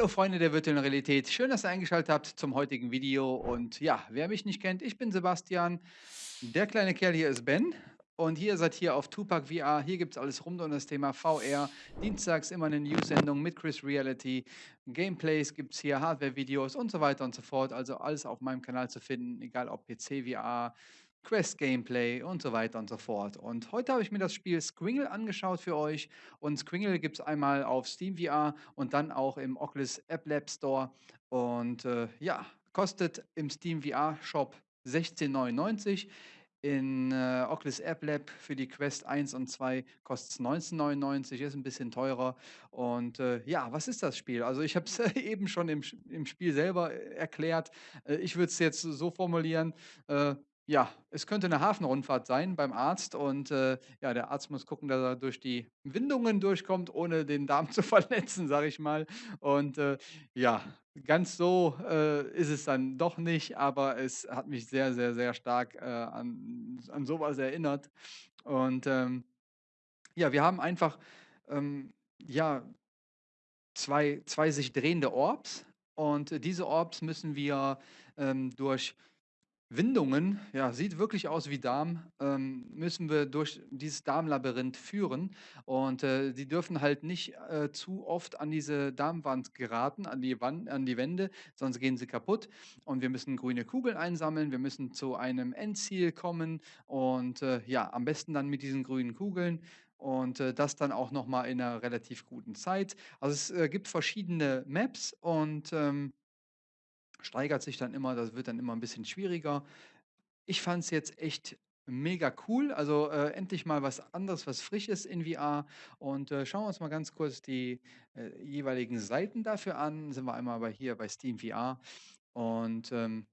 Hallo Freunde der virtuellen Realität, schön, dass ihr eingeschaltet habt zum heutigen Video. Und ja, wer mich nicht kennt, ich bin Sebastian, der kleine Kerl hier ist Ben. Und hier seid ihr auf Tupac VR, hier gibt es alles rund um das Thema VR, dienstags immer eine News-Sendung mit Chris Reality, Gameplays gibt es hier, Hardware-Videos und so weiter und so fort, also alles auf meinem Kanal zu finden, egal ob PC VR, Quest-Gameplay und so weiter und so fort. Und heute habe ich mir das Spiel Squingle angeschaut für euch. Und Squingle gibt es einmal auf Steam VR und dann auch im Oculus App Lab Store. Und äh, ja, kostet im Steam VR Shop 16,99. In äh, Oculus App Lab für die Quest 1 und 2 kostet es 19,99, ist ein bisschen teurer. Und äh, ja, was ist das Spiel? Also ich habe es eben schon im, im Spiel selber äh, erklärt. Äh, ich würde es jetzt so formulieren, äh, ja, es könnte eine Hafenrundfahrt sein beim Arzt und äh, ja, der Arzt muss gucken, dass er durch die Windungen durchkommt, ohne den Darm zu verletzen, sage ich mal. Und äh, ja, ganz so äh, ist es dann doch nicht, aber es hat mich sehr, sehr, sehr stark äh, an, an sowas erinnert. Und ähm, ja, wir haben einfach ähm, ja, zwei, zwei sich drehende Orbs und diese Orbs müssen wir ähm, durch Windungen, ja, sieht wirklich aus wie Darm, ähm, müssen wir durch dieses Darmlabyrinth führen. Und äh, die dürfen halt nicht äh, zu oft an diese Darmwand geraten, an die, Wand, an die Wände, sonst gehen sie kaputt. Und wir müssen grüne Kugeln einsammeln, wir müssen zu einem Endziel kommen und äh, ja, am besten dann mit diesen grünen Kugeln und äh, das dann auch nochmal in einer relativ guten Zeit. Also es äh, gibt verschiedene Maps und ähm, steigert sich dann immer, das wird dann immer ein bisschen schwieriger. Ich fand es jetzt echt mega cool, also, äh, endlich mal was anderes, was Frisches in VR und, äh, schauen wir uns mal ganz kurz die, äh, jeweiligen Seiten dafür an. Sind wir einmal bei hier bei Steam VR und, ähm,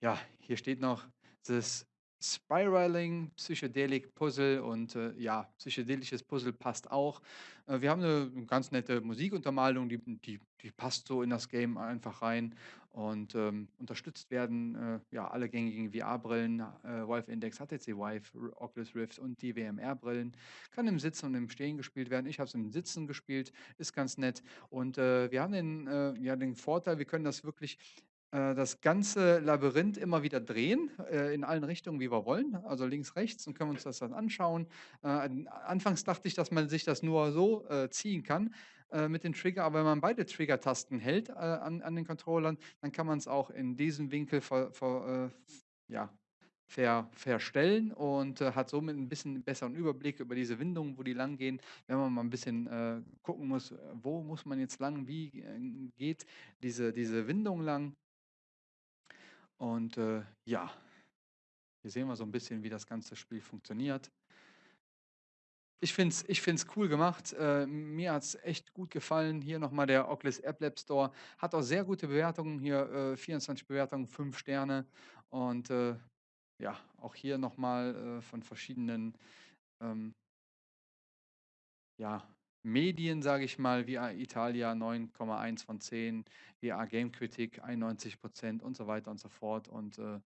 ja, hier steht noch das Spiraling, Psychedelic Puzzle und, äh, ja, psychedelisches Puzzle passt auch. Äh, wir haben eine ganz nette Musikuntermalung, die die die passt so in das Game einfach rein und, ähm, unterstützt werden, äh, ja, alle gängigen VR-Brillen, äh, Valve Index, HTC Vive, Oculus Rift und die WMR-Brillen. Kann im Sitzen und im Stehen gespielt werden. Ich habe es im Sitzen gespielt, ist ganz nett und, äh, wir haben den, äh, ja, den Vorteil, wir können das wirklich äh, das ganze Labyrinth immer wieder drehen, äh, in allen Richtungen, wie wir wollen, also links, rechts und können uns das dann anschauen. Äh, anfangs dachte ich, dass man sich das nur so äh, ziehen kann äh, mit den Trigger, aber wenn man beide Trigger-Tasten hält an, an den Controllern, dann kann man es auch in diesem Winkel ver, ver, ja, ver, verstellen und äh, hat somit ein bisschen besseren Überblick über diese Windungen, wo die lang gehen. Wenn man mal ein bisschen äh, gucken muss, wo muss man jetzt lang, wie äh, geht diese, diese Windung lang, und äh, ja, hier sehen wir so ein bisschen, wie das ganze Spiel funktioniert. Ich finde es ich find's cool gemacht. Äh, mir hat es echt gut gefallen. Hier nochmal der Oculus App Lab Store. Hat auch sehr gute Bewertungen. Hier äh, 24 Bewertungen, 5 Sterne. Und äh, ja, auch hier nochmal äh, von verschiedenen ähm, ja, Medien, sage ich mal, wie Italia 9,1 von 10, VR Game Critic 91 Prozent und so weiter und so fort. Und äh,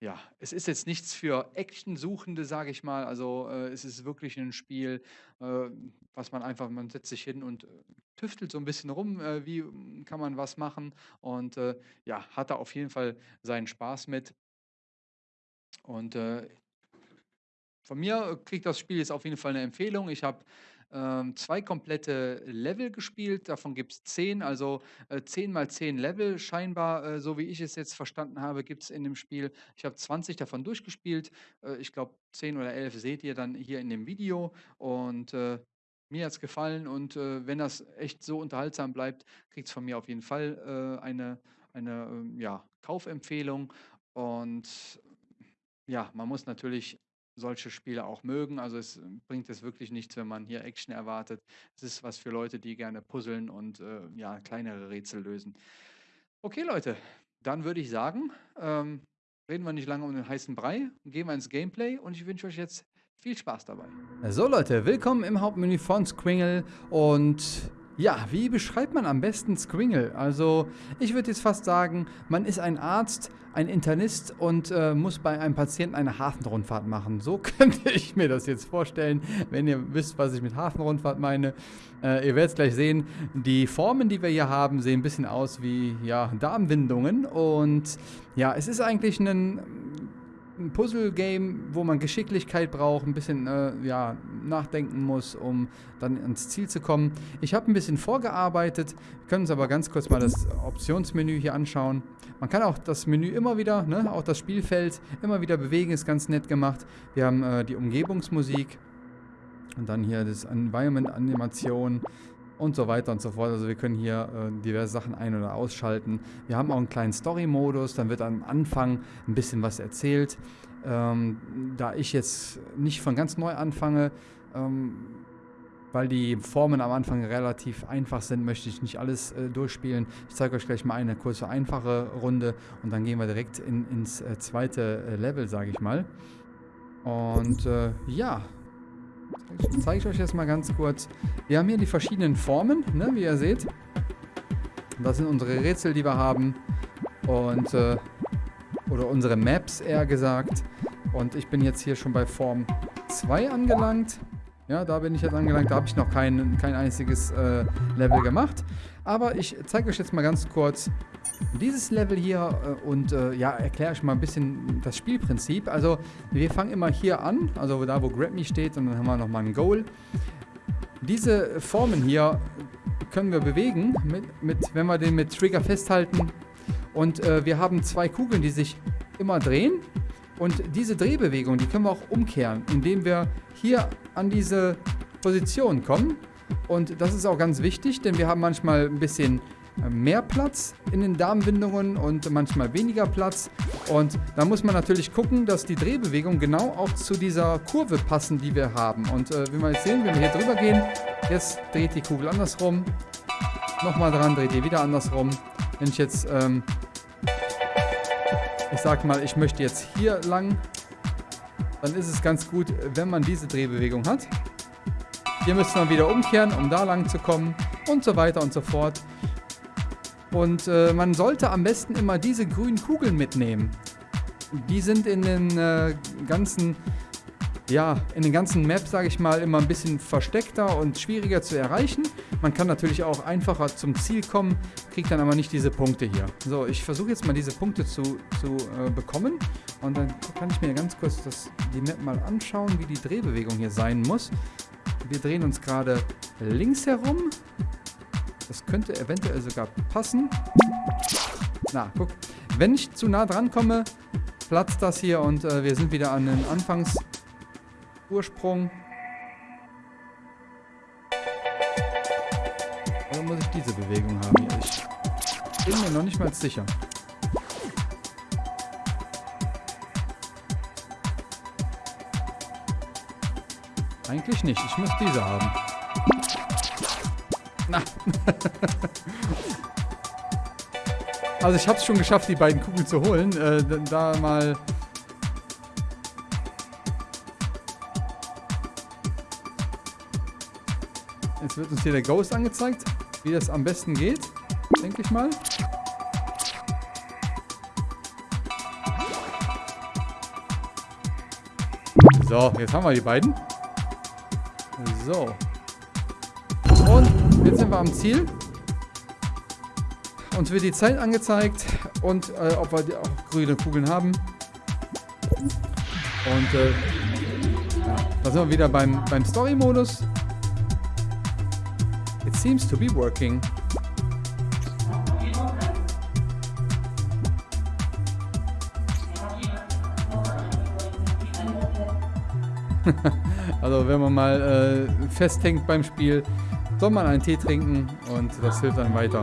ja, es ist jetzt nichts für Action-Suchende, sage ich mal. Also äh, es ist wirklich ein Spiel, äh, was man einfach, man setzt sich hin und äh, tüftelt so ein bisschen rum, äh, wie kann man was machen. Und äh, ja, hat da auf jeden Fall seinen Spaß mit. Und äh, von mir kriegt das Spiel jetzt auf jeden Fall eine Empfehlung. Ich habe ähm, zwei komplette Level gespielt, davon gibt es zehn, also äh, 10 mal 10 Level scheinbar, äh, so wie ich es jetzt verstanden habe, gibt es in dem Spiel. Ich habe 20 davon durchgespielt, äh, ich glaube 10 oder 11 seht ihr dann hier in dem Video. Und äh, mir hat es gefallen. Und äh, wenn das echt so unterhaltsam bleibt, kriegt es von mir auf jeden Fall äh, eine, eine ähm, ja, Kaufempfehlung. Und ja, man muss natürlich solche Spiele auch mögen. Also es bringt es wirklich nichts, wenn man hier Action erwartet. Es ist was für Leute, die gerne puzzeln und äh, ja, kleinere Rätsel lösen. Okay, Leute, dann würde ich sagen, ähm, reden wir nicht lange um den heißen Brei, gehen wir ins Gameplay und ich wünsche euch jetzt viel Spaß dabei. So Leute, willkommen im Hauptmenü von Squingle und Ja, wie beschreibt man am besten Squingle? Also, ich würde jetzt fast sagen, man ist ein Arzt, ein Internist und äh, muss bei einem Patienten eine Hafenrundfahrt machen. So könnte ich mir das jetzt vorstellen, wenn ihr wisst, was ich mit Hafenrundfahrt meine. Äh, ihr werdet es gleich sehen. Die Formen, die wir hier haben, sehen ein bisschen aus wie ja, Darmwindungen. Und ja, es ist eigentlich ein ein Puzzle-Game, wo man Geschicklichkeit braucht, ein bisschen äh, ja, nachdenken muss, um dann ans Ziel zu kommen. Ich habe ein bisschen vorgearbeitet, wir können uns aber ganz kurz mal das Optionsmenü hier anschauen. Man kann auch das Menü immer wieder, ne, auch das Spielfeld immer wieder bewegen, ist ganz nett gemacht. Wir haben äh, die Umgebungsmusik und dann hier das Environment-Animation und so weiter und so fort. Also wir können hier äh, diverse Sachen ein- oder ausschalten. Wir haben auch einen kleinen Story-Modus, dann wird am Anfang ein bisschen was erzählt. Ähm, da ich jetzt nicht von ganz neu anfange, ähm, weil die Formen am Anfang relativ einfach sind, möchte ich nicht alles äh, durchspielen. Ich zeige euch gleich mal eine kurze, einfache Runde und dann gehen wir direkt in, ins äh, zweite äh, Level, sage ich mal. Und äh, ja, zeige ich euch jetzt mal ganz kurz. Wir haben hier die verschiedenen Formen, ne, wie ihr seht. Das sind unsere Rätsel, die wir haben. Und, äh, oder unsere Maps eher gesagt. Und ich bin jetzt hier schon bei Form 2 angelangt. Ja, da bin ich jetzt angelangt. Da habe ich noch kein, kein einziges äh, Level gemacht. Aber ich zeige euch jetzt mal ganz kurz dieses Level hier äh, und äh, ja, erkläre euch mal ein bisschen das Spielprinzip. Also wir fangen immer hier an, also da wo Grab Me steht und dann haben wir nochmal ein Goal. Diese Formen hier können wir bewegen, mit, mit, wenn wir den mit Trigger festhalten. Und äh, wir haben zwei Kugeln, die sich immer drehen. Und diese Drehbewegung, die können wir auch umkehren, indem wir hier an diese Position kommen. Und das ist auch ganz wichtig, denn wir haben manchmal ein bisschen mehr Platz in den Darmwindungen und manchmal weniger Platz. Und da muss man natürlich gucken, dass die Drehbewegungen genau auch zu dieser Kurve passen, die wir haben. Und äh, wie wir jetzt sehen, wenn wir hier drüber gehen, jetzt dreht die Kugel andersrum. Nochmal dran, dreht die wieder andersrum. Wenn ich jetzt, ähm, ich sag mal, ich möchte jetzt hier lang, dann ist es ganz gut, wenn man diese Drehbewegung hat. Hier müsste man wieder umkehren, um da lang zu kommen und so weiter und so fort. Und äh, man sollte am besten immer diese grünen Kugeln mitnehmen. Die sind in den äh, ganzen, ja, in den ganzen Maps, sage ich mal, immer ein bisschen versteckter und schwieriger zu erreichen. Man kann natürlich auch einfacher zum Ziel kommen, kriegt dann aber nicht diese Punkte hier. So, ich versuche jetzt mal diese Punkte zu, zu äh, bekommen. Und dann kann ich mir ganz kurz das, die Map mal anschauen, wie die Drehbewegung hier sein muss. Wir drehen uns gerade links herum das könnte eventuell sogar passen. Na, guck. Wenn ich zu nah dran komme, platzt das hier und äh, wir sind wieder an den Anfangsursprung. Oder muss ich diese Bewegung haben? Ich bin mir noch nicht mal sicher. Eigentlich nicht. Ich muss diese haben. Na. also ich habe es schon geschafft, die beiden Kugeln zu holen. Äh, da mal... Jetzt wird uns hier der Ghost angezeigt, wie das am besten geht, denke ich mal. So, jetzt haben wir die beiden. So. Jetzt sind wir am Ziel. Uns wird die Zeit angezeigt und äh, ob wir auch grüne Kugeln haben. Und äh, ja, da sind wir wieder beim, beim Story-Modus. It seems to be working. also wenn man mal äh, festhängt beim Spiel, soll man einen Tee trinken und das hilft dann weiter.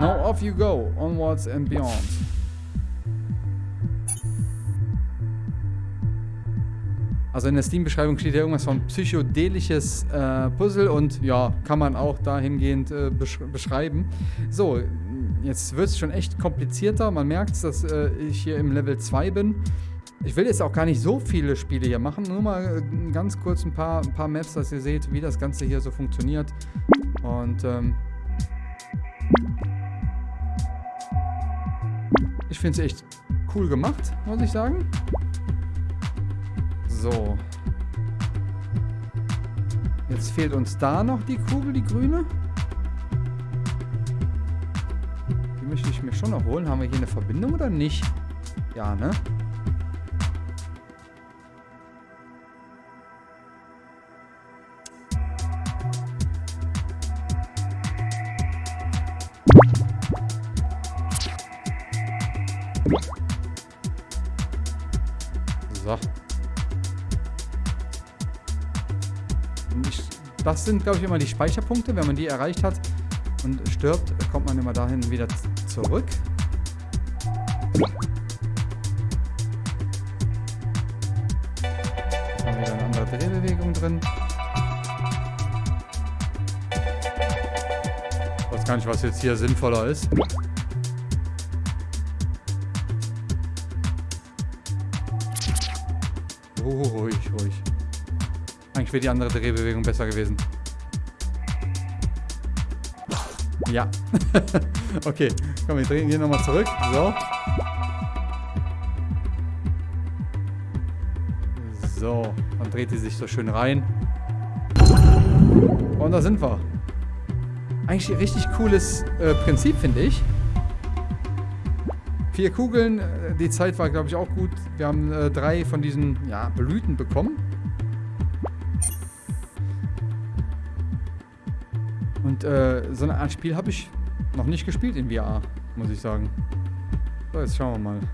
Now off you go, onwards and beyond. Also in der Steam-Beschreibung steht ja irgendwas von psychedelisches äh, Puzzle und ja, kann man auch dahingehend äh, besch beschreiben. So, jetzt wird es schon echt komplizierter. Man merkt, dass äh, ich hier im Level 2 bin. Ich will jetzt auch gar nicht so viele Spiele hier machen. Nur mal äh, ganz kurz ein paar, ein paar Maps, dass ihr seht, wie das Ganze hier so funktioniert. Und ähm, ich finde es echt cool gemacht, muss ich sagen. So. Jetzt fehlt uns da noch die Kugel, die grüne. Möchte ich mir schon noch holen. Haben wir hier eine Verbindung oder nicht? Ja, ne? So. Das sind, glaube ich, immer die Speicherpunkte. Wenn man die erreicht hat und stirbt, kommt man immer dahin wieder zurück. Haben wieder eine andere Drehbewegung drin. Ich weiß gar nicht, was jetzt hier sinnvoller ist. ruhig, ruhig. Eigentlich wäre die andere Drehbewegung besser gewesen. Ja. okay, komm, wir drehen hier nochmal zurück. So. So, dann dreht sie sich so schön rein. Und da sind wir. Eigentlich ein richtig cooles äh, Prinzip, finde ich. Vier Kugeln, äh, die Zeit war, glaube ich, auch gut. Wir haben äh, drei von diesen ja, Blüten bekommen. Und äh, so eine Art Spiel habe ich noch nicht gespielt in VR, muss ich sagen. So, jetzt schauen wir mal.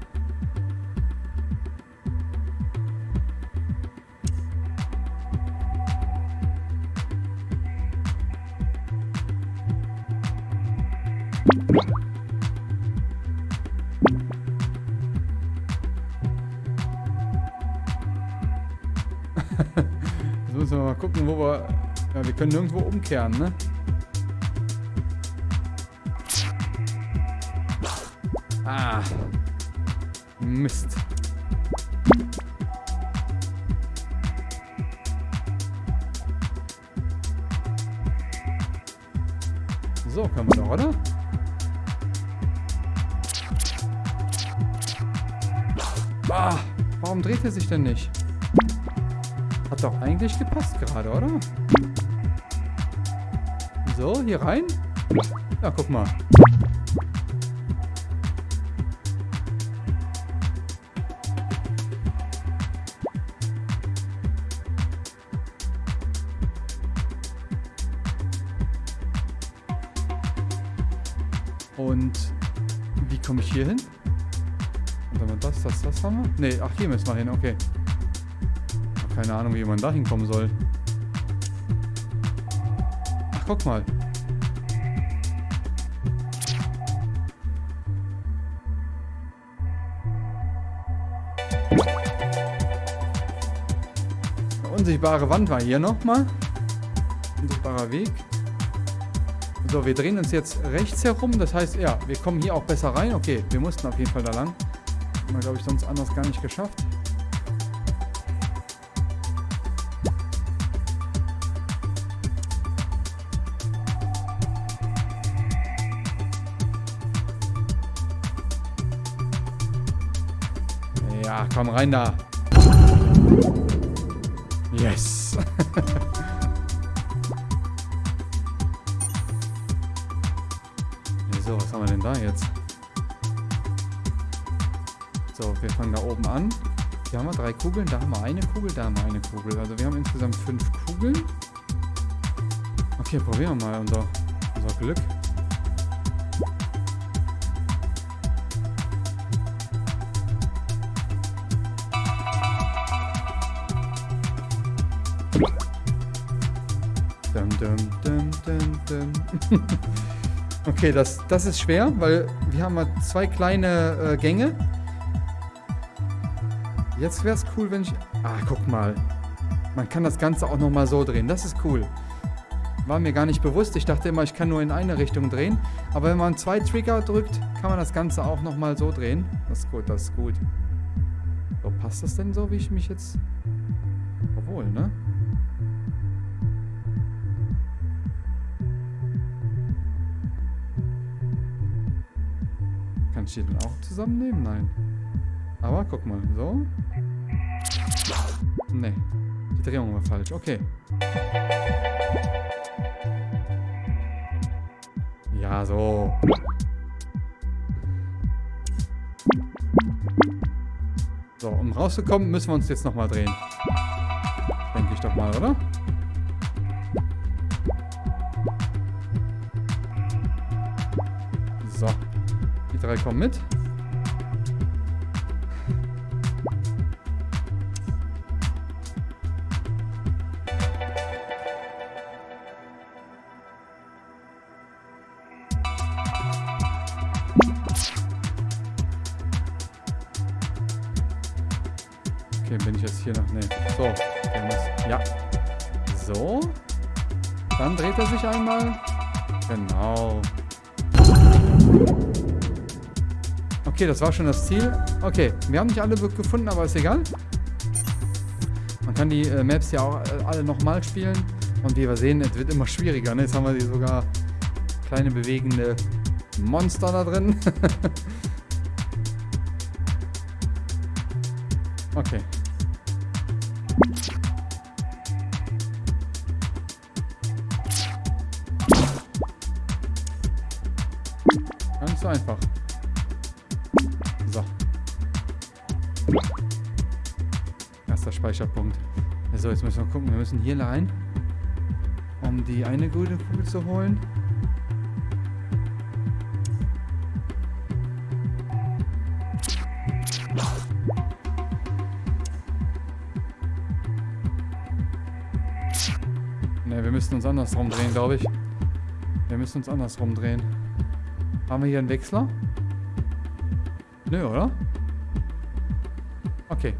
Jetzt müssen wir mal gucken, wo wir... Ja, wir können nirgendwo umkehren, ne? Mist. So, können wir doch, oder? Ah, warum dreht er sich denn nicht? Hat doch eigentlich gepasst gerade, oder? So, hier rein. Ja, guck mal. Wir? Ne, ach, hier müssen wir hin, okay. Keine Ahnung, wie man da hinkommen soll. Ach, guck mal. Unsichtbare Wand war hier nochmal. Unsichtbarer Weg. So, wir drehen uns jetzt rechts herum. Das heißt, ja, wir kommen hier auch besser rein. Okay, wir mussten auf jeden Fall da lang. Haben wir, glaube ich, sonst anders gar nicht geschafft. Ja, komm rein da. Yes. fangen da oben an. Hier haben wir drei Kugeln, da haben wir eine Kugel, da haben wir eine Kugel. Also wir haben insgesamt fünf Kugeln. Okay, probieren wir mal unser, unser Glück. Dum, dum, dum, okay, das, das ist schwer, weil wir haben mal zwei kleine äh, Gänge. Jetzt wäre es cool, wenn ich... Ah, guck mal. Man kann das Ganze auch nochmal so drehen. Das ist cool. War mir gar nicht bewusst. Ich dachte immer, ich kann nur in eine Richtung drehen. Aber wenn man zwei Trigger drückt, kann man das Ganze auch nochmal so drehen. Das ist gut, das ist gut. So, passt das denn so, wie ich mich jetzt... Obwohl, ne? Kann ich die dann auch zusammennehmen? Nein. Aber guck mal, so. Ne, die Drehung war falsch. Okay. Ja, so. So, um rauszukommen, müssen wir uns jetzt nochmal drehen. Denke ich doch mal, oder? So. Die drei kommen mit. Okay, das war schon das Ziel. Okay, wir haben nicht alle gefunden, aber ist egal. Man kann die äh, Maps ja auch äh, alle nochmal spielen. Und wie wir sehen, es wird immer schwieriger. Ne? Jetzt haben wir hier sogar kleine bewegende Monster da drin. okay. Erster Speicherpunkt. So, jetzt müssen wir gucken. Wir müssen hier rein, um die eine grüne Kugel zu holen. Ne, wir müssen uns andersrum drehen, glaube ich. Wir müssen uns andersrum drehen. Haben wir hier einen Wechsler? Nö, oder? Okay.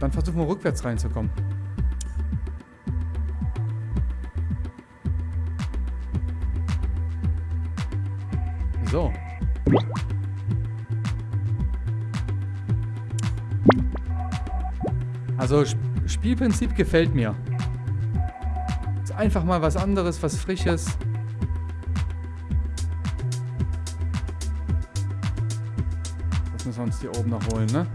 Dann versuchen wir rückwärts reinzukommen. So. Also Spielprinzip gefällt mir. Ist einfach mal was anderes, was Frisches. müssen wir uns die oben noch holen, ne?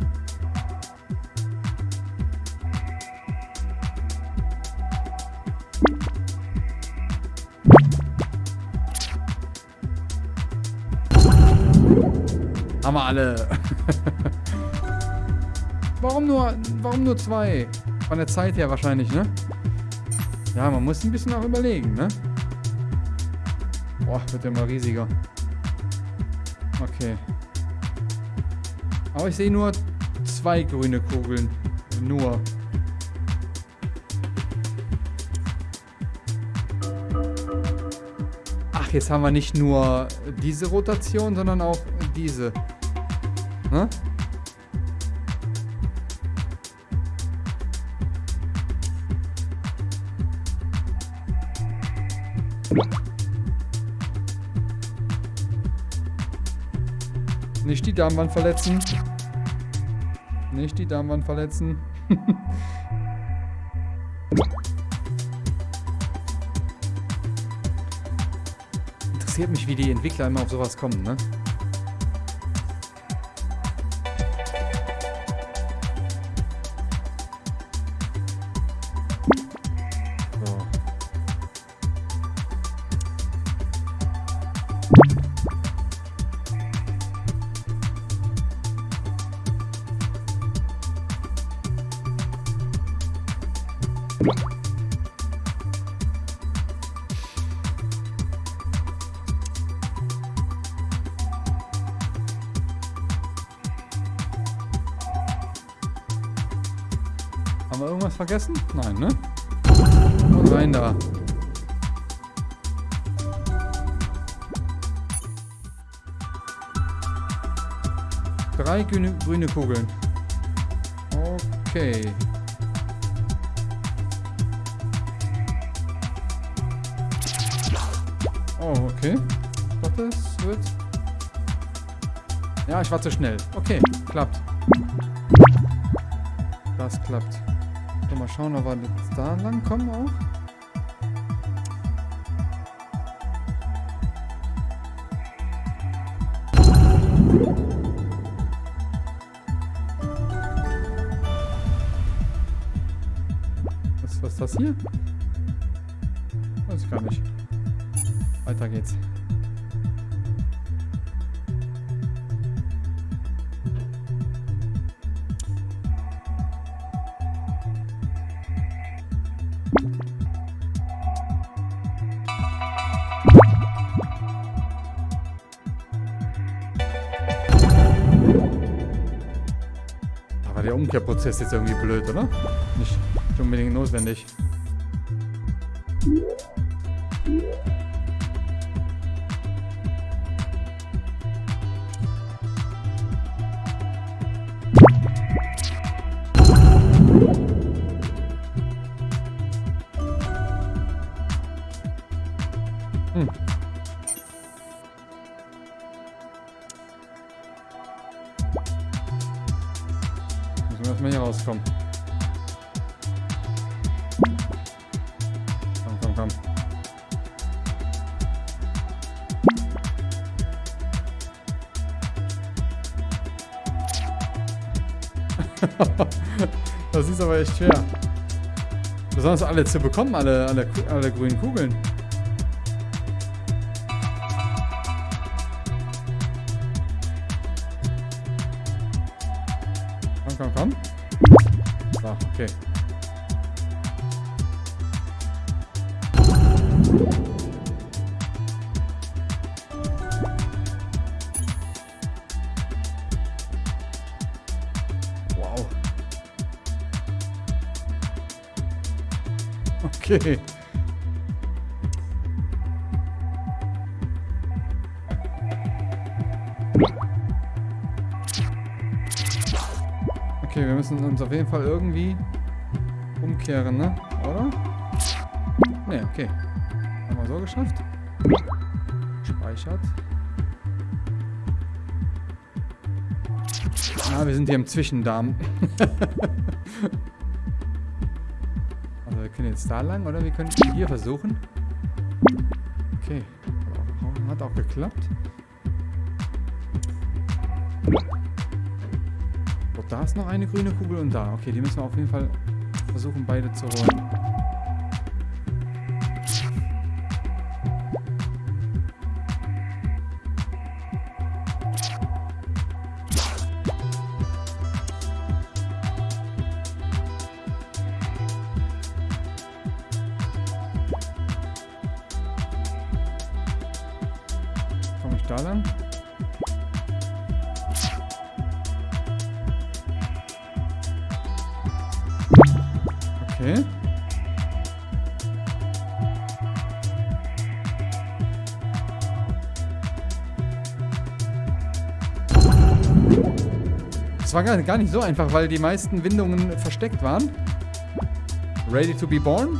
Haben wir alle. warum nur, warum nur zwei? Von der Zeit her wahrscheinlich, ne? Ja, man muss ein bisschen auch überlegen, ne? Boah, wird ja mal riesiger. Okay. Aber ich sehe nur zwei grüne Kugeln. Nur. Ach, jetzt haben wir nicht nur diese Rotation, sondern auch diese. Ne? Nicht die Darmwand verletzen. Nicht die Darmwand verletzen. Interessiert mich, wie die Entwickler immer auf sowas kommen, ne? Haben wir irgendwas vergessen? Nein, ne? Und rein da. Drei grüne, grüne Kugeln. Okay. Oh, okay. Dachte, es wird... Ja, ich war zu schnell. Okay, klappt. Das klappt. So, mal schauen, ob wir jetzt da lang kommen auch. Was, was ist das hier? Weiß ich gar nicht. Weiter geht's. War der Umkehrprozess jetzt irgendwie blöd, oder? Nicht, nicht unbedingt notwendig. Hm. Müssen wir erstmal hier rauskommen. Komm, komm, komm. das ist aber echt schwer. Besonders alle zu bekommen, alle, alle, alle grünen Kugeln. Okay. Okay, wir müssen uns auf jeden Fall irgendwie umkehren, ne? Oder? Ne, okay. Haben wir so geschafft. Speichert. Ah, wir sind hier im Zwischendarm. können jetzt da lang, oder? Wir können hier versuchen. Okay. Hat auch geklappt. So, da ist noch eine grüne Kugel und da. Okay, die müssen wir auf jeden Fall versuchen, beide zu holen. Da? Okay. Es war gar nicht so einfach, weil die meisten Windungen versteckt waren. Ready to be born?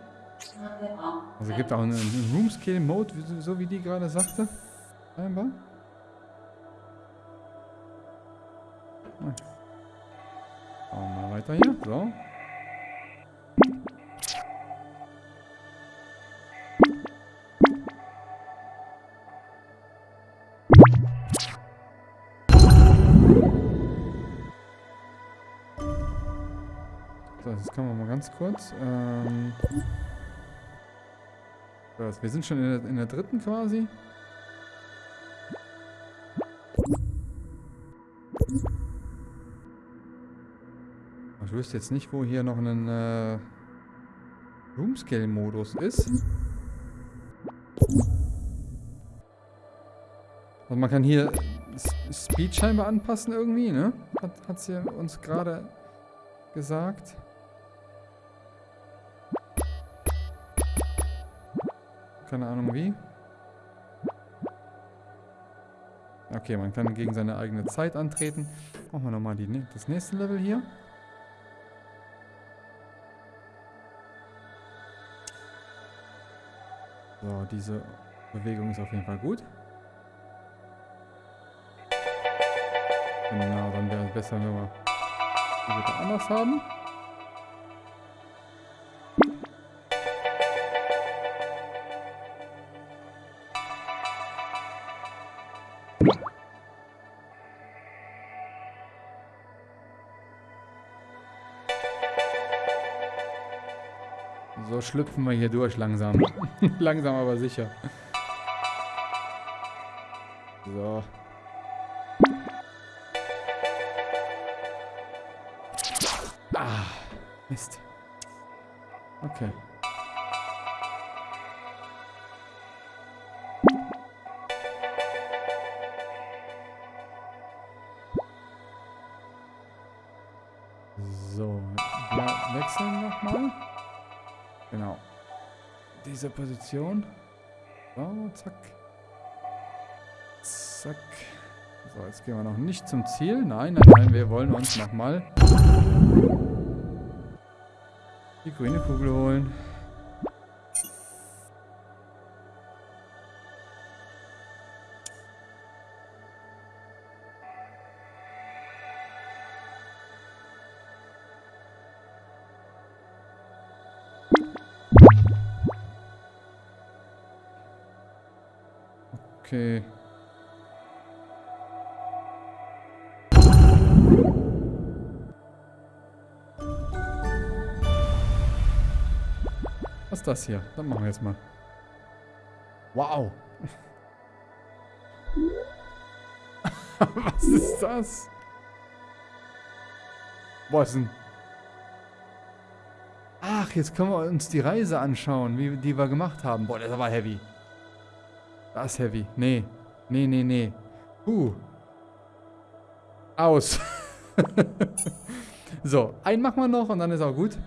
Also gibt auch einen, einen Room Scale Mode, wie- so wie die gerade sagte. Scheinbar. Schauen wir mal weiter hier. So. So, jetzt können wir mal ganz kurz. Ähm, wir sind schon in der, in der dritten quasi. Ich wüsste jetzt nicht, wo hier noch ein äh, Room Scale Modus ist. Also man kann hier Speed scheinbar anpassen irgendwie, ne? Hat, hat sie uns gerade gesagt. Keine Ahnung wie. Okay, man kann gegen seine eigene Zeit antreten. Machen wir nochmal die, das nächste Level hier. So, diese Bewegung ist auf jeden Fall gut. Genau, dann wäre es besser, wenn wir die bitte anders haben. Schlüpfen wir hier durch langsam. langsam aber sicher. So. Ah, Mist. Okay. Diese Position. So, zack. Zack. So, jetzt gehen wir noch nicht zum Ziel. Nein, nein, nein, wir wollen uns nochmal die grüne Kugel holen. Okay. Was ist das hier? Dann machen wir jetzt mal. Wow. Was ist das? Boah, ist ein... Ach, jetzt können wir uns die Reise anschauen, wie, die wir gemacht haben. Boah, das war heavy. Das ist heavy. Nee. Nee, nee, nee. Puh. Aus. so, einen machen wir noch und dann ist auch gut.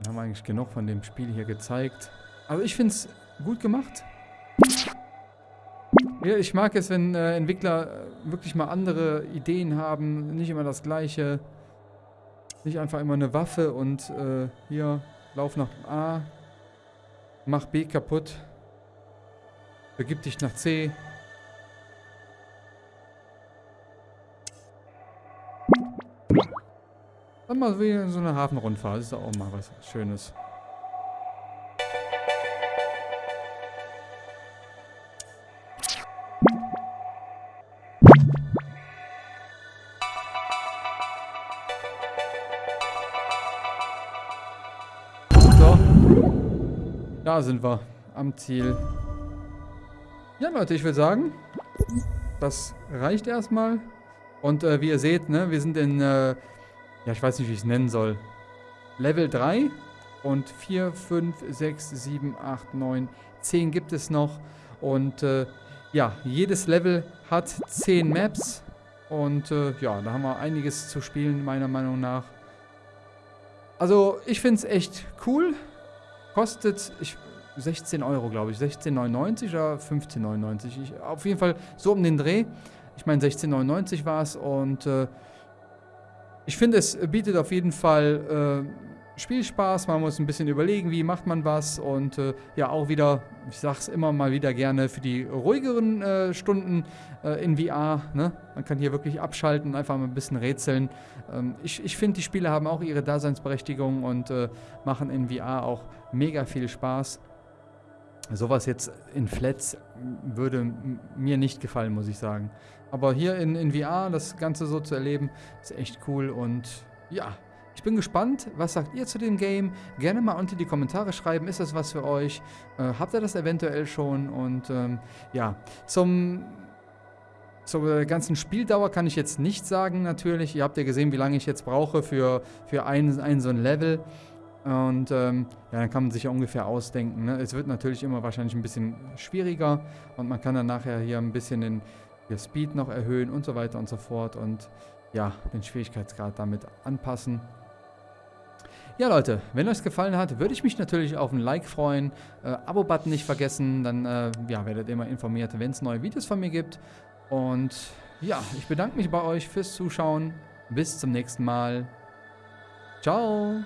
Dann haben wir eigentlich genug von dem Spiel hier gezeigt. Also ich finde es gut gemacht. Ja, ich mag es, wenn äh, Entwickler äh, wirklich mal andere Ideen haben. Nicht immer das gleiche. Nicht einfach immer eine Waffe und äh, hier, lauf nach A, Mach B kaputt. Begib dich nach C. Dann mal wie so eine Hafenrundfahrt. Das ist auch mal was Schönes. Sind wir. Am Ziel. Ja, Leute, ich würde sagen, das reicht erstmal. Und äh, wie ihr seht, ne, wir sind in, äh, ja, ich weiß nicht, wie ich es nennen soll. Level 3 und 4, 5, 6, 7, 8, 9, 10 gibt es noch. Und äh, ja, jedes Level hat 10 Maps. Und äh, ja, da haben wir einiges zu spielen, meiner Meinung nach. Also, ich finde es echt cool. Kostet ich, 16 Euro, glaube ich. 16,99 oder 15,99. Auf jeden Fall so um den Dreh. Ich meine, 16,99 war es und äh, ich finde, es bietet auf jeden Fall äh, Spielspaß. Man muss ein bisschen überlegen, wie macht man was und äh, ja, auch wieder, ich sage es immer mal wieder gerne, für die ruhigeren äh, Stunden äh, in VR. Ne? Man kann hier wirklich abschalten, und einfach mal ein bisschen rätseln. Ähm, ich ich finde, die Spiele haben auch ihre Daseinsberechtigung und äh, machen in VR auch mega viel Spaß. Sowas jetzt in Flats würde mir nicht gefallen, muss ich sagen. Aber hier in, in VR das Ganze so zu erleben, ist echt cool und ja, ich bin gespannt, was sagt ihr zu dem Game? Gerne mal unter die Kommentare schreiben, ist das was für euch? Äh, habt ihr das eventuell schon? Und ähm, ja, zum zur ganzen Spieldauer kann ich jetzt nicht sagen, natürlich. Ihr habt ja gesehen, wie lange ich jetzt brauche für, für ein, ein so ein Level. Und ähm, ja, dann kann man sich ja ungefähr ausdenken. Ne? Es wird natürlich immer wahrscheinlich ein bisschen schwieriger und man kann dann nachher hier ein bisschen den hier Speed noch erhöhen und so weiter und so fort und ja, den Schwierigkeitsgrad damit anpassen. Ja, Leute, wenn euch gefallen hat, würde ich mich natürlich auf ein Like freuen. Äh, Abo-Button nicht vergessen, dann äh, ja, werdet ihr immer informiert, wenn es neue Videos von mir gibt. Und ja, ich bedanke mich bei euch fürs Zuschauen. Bis zum nächsten Mal. Ciao.